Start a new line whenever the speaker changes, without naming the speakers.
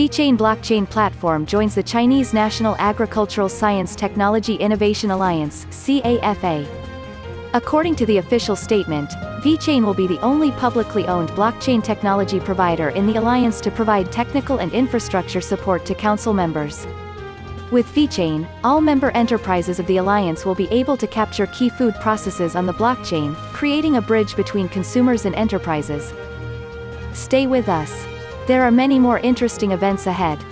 VeChain blockchain platform joins the Chinese National Agricultural Science Technology Innovation Alliance CAFA. According to the official statement, VeChain will be the only publicly owned blockchain technology provider in the alliance to provide technical and infrastructure support to council members. With VeChain, all member enterprises of the alliance will be able to capture key food processes on the blockchain, creating a bridge between consumers and enterprises. Stay with us. There are many more interesting events ahead.